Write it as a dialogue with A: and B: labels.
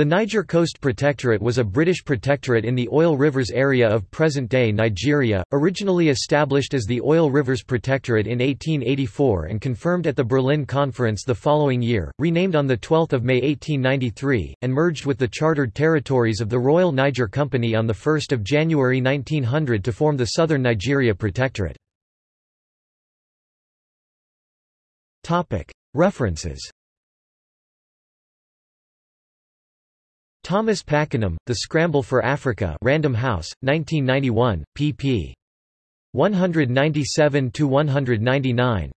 A: The Niger Coast Protectorate was a British protectorate in the Oil Rivers area of present-day Nigeria, originally established as the Oil Rivers Protectorate in 1884 and confirmed at the Berlin Conference the following year, renamed on 12 May 1893, and merged with the chartered territories of the Royal Niger Company on 1 January 1900 to form the Southern Nigeria Protectorate. References Thomas Pakenham, The Scramble for Africa Random House, 1991, pp. 197–199